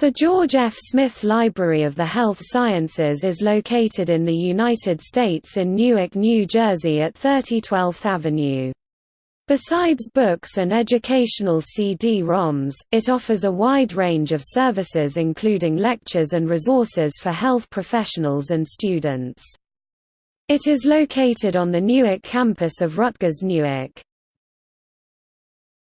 The George F. Smith Library of the Health Sciences is located in the United States in Newark, New Jersey at 30 12th Avenue. Besides books and educational CD-ROMs, it offers a wide range of services including lectures and resources for health professionals and students. It is located on the Newark campus of Rutgers Newark.